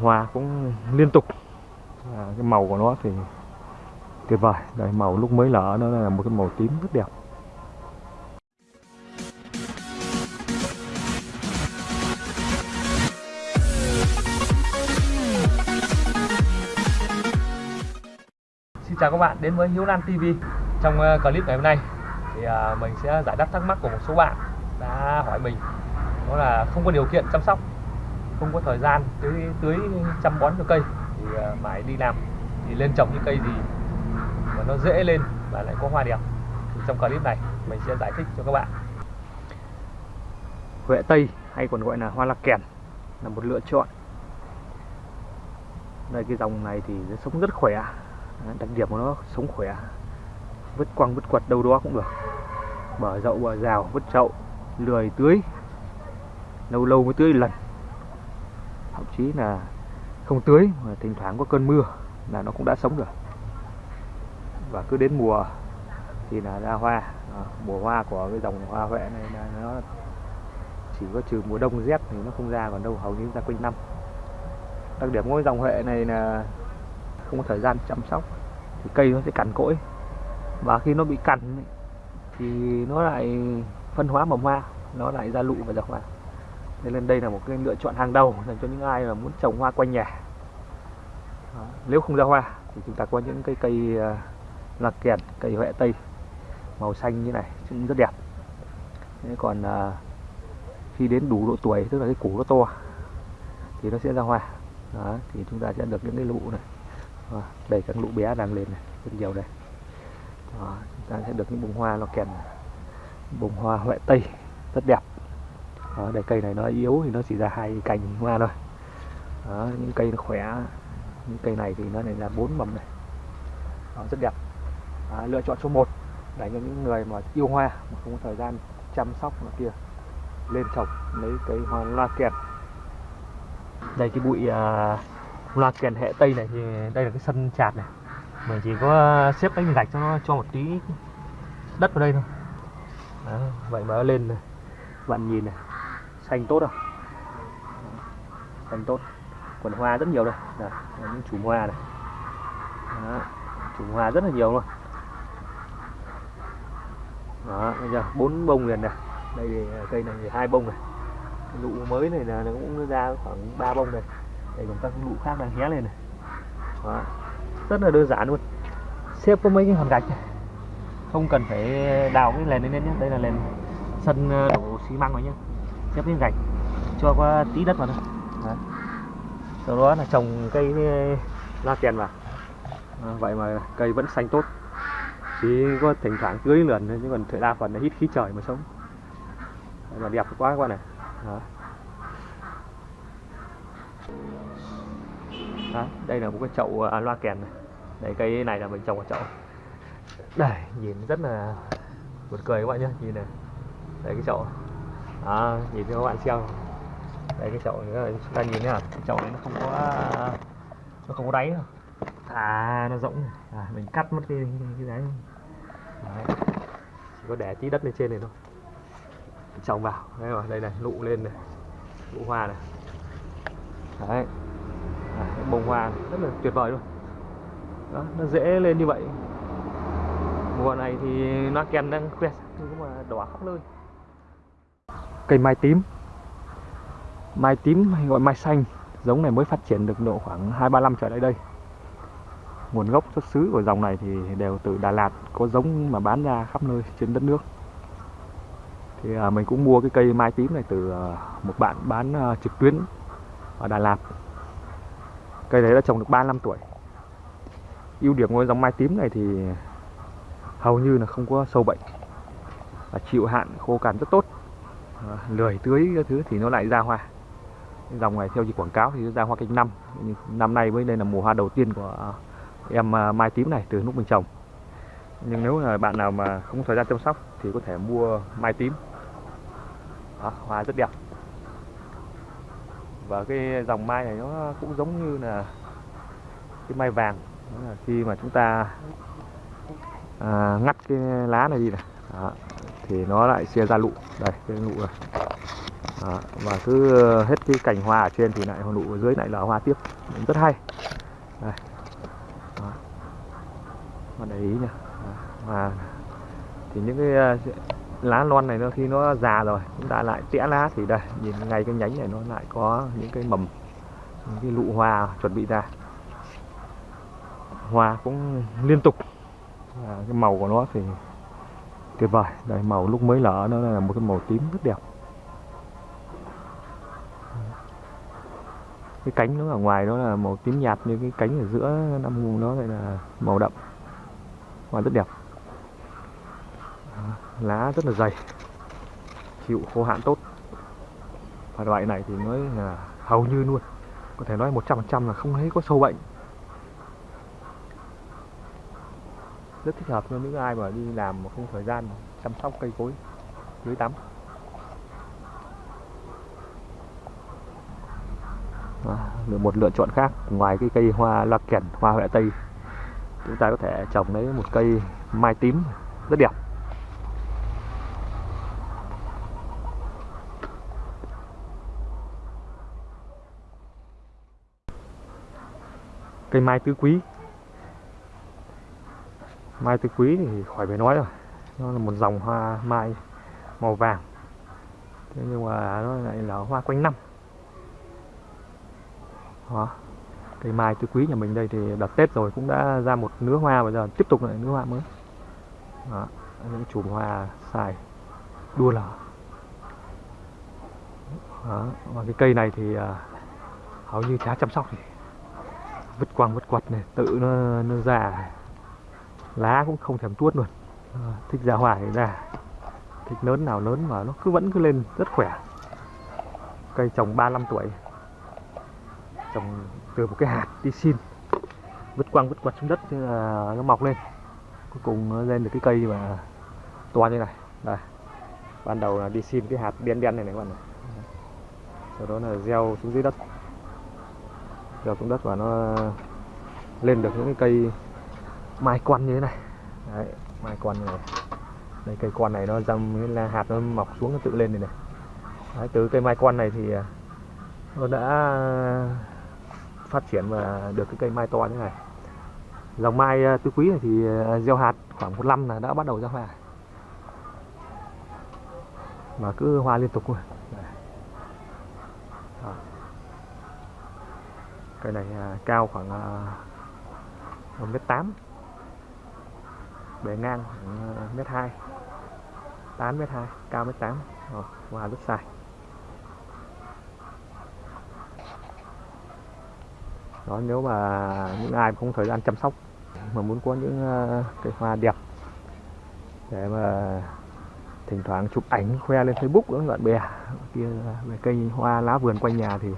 hoa cũng liên tục. À, cái màu của nó thì tuyệt vời. Đấy, màu lúc mới nở nó là một cái màu tím rất đẹp. Xin chào các bạn đến với Hiếu Lan TV Trong ờ, clip ngày hôm nay thì à, mình sẽ giải đáp thắc mắc của một số bạn đã hỏi mình. Đó là không có điều kiện chăm sóc không có thời gian, tưới tưới chăm bón cho cây, thì à, mãi phải đi làm. Thì lên trồng những cây gì mà nó dễ lên và lại có hoa đẹp. Thì trong clip này mình sẽ giải thích cho các bạn. Huệ Tây, hay còn gọi là hoa lạc kèn, là một lựa chọn. Đây, cái dòng này thì nó sống rất khỏe. Đặc điểm của nó sống khỏe. Vứt quăng, vứt quật đâu đó cũng được. Bờ dậu bờ rào, vứt chậu lười tưới. Lâu lâu mới tưới lần thậm chí là không tưới mà thỉnh thoảng có cơn mưa là nó cũng đã sống rồi. Và cứ đến mùa thì là ra hoa. À, mùa hoa của cái dòng hoa huệ này là nó chỉ có trừ mùa đông rét thì nó không ra còn đâu hầu như ra quanh năm. Đặc điểm của cái dòng huệ này là không có thời gian chăm sóc thì cây nó sẽ cằn cỗi. Và khi nó bị cằn thì nó lại phân hóa mầm hoa nó lại ra lụ và ra hoa nên đây là một cái lựa chọn hàng đầu dành cho những ai mà muốn trồng hoa quanh nhà. Đó. nếu không ra hoa thì chúng ta có những cây ờ, cây lạc kèn cây huệ tây màu xanh như này cũng rất đẹp. Thế còn ờ, khi đến đủ độ tuổi tức là cái củ nó to thì nó sẽ ra hoa. Đó, thì chúng ta sẽ được những cái lụ này. Đó, đây các lụ bé đang lên này rất nhiều đây. Đó, chúng ta sẽ được những bông hoa nó kèn bông hoa huệ tây rất đẹp. Đó, đây cây này nó yếu thì nó chỉ ra hai cành hoa thôi. Đó, những cây nó khỏe những cây này thì nó này là bốn mầm này. Đó, rất đẹp. Đó, lựa chọn số 1 dành cho những người mà yêu hoa mà không có thời gian chăm sóc nó kia lên trồng lấy cây hoa loa kèn. Đây cái bụi uh, loa kèn hệ tây này thì đây là cái sân chạt này. Mình chỉ có xếp cái gạch cho nó cho một tí đất vào đây thôi. Đó, vậy mà nó lên này bạn nhìn này xanh tốt không xanh tốt. Quần hoa rất nhiều đây. Là những chùm hoa này. Đó, chùm hoa rất là nhiều luôn. Đó bây giờ bốn bông liền này. Đây thì à, cây này thì hai bông này. Cái lụ mới này là nó cũng ra khoảng ba bông này. Đây còn các lụ khác đang hé lên này. Đó. rất là đơn giản luôn. Xếp có mấy cái hòn gạch này. không cần phải đào cái nền lên nhé. Đây là nền sân à, đổ xi măng rồi nhé xếp cái gạch cho qua tí đất vào thôi. Sau đó là trồng cây la tiền vào. À, vậy mà cây vẫn xanh tốt. Chỉ có thỉnh thoảng tưới lườn thôi chứ còn thời đa phần là hít khí trời mà sống. Mà đẹp quá các bạn này đó. Đó, đây là một cái chậu à, loa kèn này. Đây cây này là mình trồng ở chậu. Đây nhìn rất là buồn cười các bạn nhé. Nhìn này. Đây cái chậu à nhìn cho các bạn xem đây cái chậu nữa chúng ta nhìn thấy là cái chậu này nó không có nó không có đáy đâu. À nó rỗng à, mình cắt mất cái cái đáy. Đấy. chỉ có để tí đất lên trên này thôi. Trồng vào. Đây rồi đây này nụ lên này. Nụ hoa này. Đấy. À, bông hoa này. rất là tuyệt vời luôn. Đó nó dễ lên như vậy. Mùa này thì nó kèn đang quẹt nhưng mà đỏ khắp nơi cây mai tím. Mai tím hay gọi mai xanh giống này mới phát triển được độ khoảng hai ba năm trở lại đây. Nguồn gốc xuất xứ của dòng này thì đều từ Đà Lạt có giống mà bán ra khắp nơi trên đất nước. Thì à, mình cũng mua cái cây mai tím này từ à, một bạn bán à, trực tuyến ở Đà Lạt. Cây đấy đã trồng được 3 năm tuổi. Ưu điểm của dòng mai tím này thì hầu như là không có sâu bệnh và chịu hạn khô cằn rất tốt. Ờ, lười tưới các thứ thì nó lại ra hoa. Dòng này theo như quảng cáo thì ra hoa canh năm. Năm nay mới đây là mùa hoa đầu tiên của ờ, em ờ, mai tím này từ lúc mình trồng. Nhưng nếu là bạn nào mà không có thời gian chăm sóc thì có thể mua mai tím. Đó, hoa rất đẹp. Và cái dòng mai này nó cũng giống như là cái mai vàng. Đó là khi mà chúng ta à, ngắt cái lá này đi này đó, thì nó lại chia ra lụ. Đây cái lụ này. À, và cứ ờ, hết cái cành hoa ở trên thì lại lụ ở dưới lại là hoa tiếp. Rất hay. Đây. Đó. Bạn để ý nha và thì những cái ờ, lá non này nó khi nó già rồi chúng ta lại tỉa lá thì đây nhìn ngay cái nhánh này nó lại có những cái mầm những cái lụ hoa chuẩn bị ra. Hoa cũng liên tục. Và cái màu của nó thì tuyệt vời. Đây, màu lúc mới lỡ nó là một cái màu tím rất đẹp. Cái cánh nó ở ngoài nó là màu tím nhạt như cái cánh ở giữa năm nó lại là màu đậm. Và rất đẹp. Lá rất là dày. Chịu khô hạn tốt. Và loại này thì nói là hầu như luôn. Có thể nói 100% là không thấy có sâu bệnh. Rất thích hợp cho những ai mà đi làm mà không thời gian chăm sóc cây cối dưới tắm. À, một lựa chọn khác ngoài cái cây hoa loa kèn hoa huệ tây chúng ta có thể trồng lấy một cây mai tím rất đẹp. Cây mai tứ quý mai tứ quý thì khỏi phải nói rồi. Nó là một dòng hoa mai màu vàng. Thế nhưng mà nó lại là hoa quanh năm. Đó. cây mai tứ quý nhà mình đây thì đặt tết rồi cũng đã ra một nứa hoa, bây giờ tiếp tục lại nứa hoa mới. Đó. những chùm hoa xài đua lở. Đó. và cái cây này thì à, hầu như chả chăm sóc gì. Vứt quăng vứt quật này, tự nó nó già lá cũng không thèm tuốt luôn. À, thích ra hoài ra. Thích lớn nào lớn mà nó cứ vẫn cứ lên rất khỏe. Cây trồng 35 tuổi. Trồng từ một cái hạt đi xin. Vứt quăng vứt quật xuống đất thế là nó mọc lên. Cuối cùng nó lên được cái cây mà to như này. Đây. Ban đầu là đi xin cái hạt đen đen này này các bạn này. Sau đó là gieo xuống dưới đất. Gieo xuống đất và nó lên được những cái cây mai quan như thế này. Đấy mai quan này. Đây cây quan này nó dâm là hạt nó mọc xuống nó tự lên này này. Đấy, từ cây mai quan này thì à, nó đã phát triển và được cái cây mai to như này. Dòng mai à, tứ quý này thì à, gieo hạt khoảng một năm là đã bắt đầu ra hoa mà cứ hoa liên tục luôn cây này cao khoảng một mét tám bề ngang khoảng ờ, mét hai. Tám, mét hai. Cao mét tám. Hoa rất dài đó, nếu mà những ai không thời gian chăm sóc, mà muốn có những ờ, cây hoa đẹp, để mà thỉnh thoảng chụp ảnh, khoe lên Facebook với bạn bè kia về cây hoa lá vườn quanh nhà thì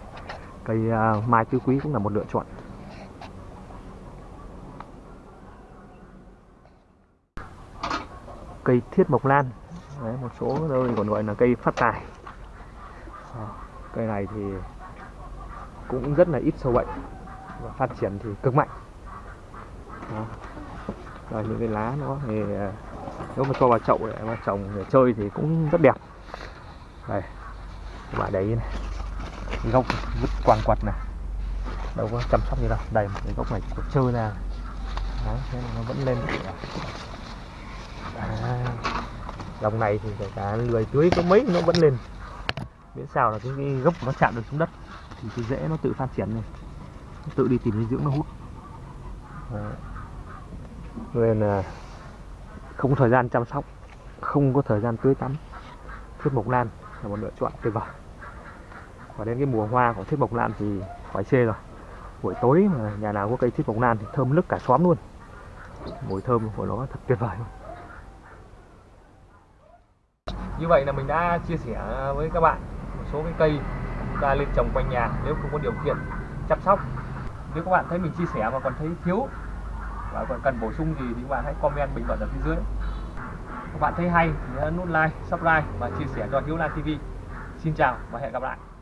cây ờ, mai tứ quý cũng là một lựa chọn. Cây thiết mộc lan. Đấy, một số nơi còn gọi là cây phát tài. À, cây này thì cũng rất là ít sâu bệnh và phát triển thì cực mạnh. Đó. Rồi những cái lá nó thì à, nếu mà cho vào chậu để mà trồng để chơi thì cũng rất đẹp. Đây các bạn đấy này gốc vứt quàng quật này. Đâu có chăm sóc gì đâu đây một cái gốc này của chơi ra. Đấy thế nó vẫn lên à, dòng này thì kể cả lười tưới có mấy nó vẫn lên. Miễn sao là cái, cái gốc nó chạm được xuống đất thì cái rễ nó tự phát triển này nó tự đi tìm dinh dưỡng nó hút. Đấy. nên là không có thời gian chăm sóc không có thời gian tưới tắm. Thiết mộc lan là một lựa chọn tuyệt vời. Và đến cái mùa hoa của thiết mộc lan thì khỏi chê rồi. Buổi tối mà nhà nào có cây thiết mộc lan thì thơm nức cả xóm luôn. Mùi thơm của nó thật tuyệt vời như vậy là mình đã chia sẻ với các bạn một số cái cây chúng ta lên trồng quanh nhà nếu không có điều kiện chăm sóc. Nếu các bạn thấy mình chia sẻ mà còn thấy thiếu và còn cần bổ sung gì thì các bạn hãy comment bình luận ở phía dưới. Các bạn thấy hay thì nhớ nút like, subscribe và chia sẻ cho Hiếu Lan TV xin chào và hẹn gặp lại.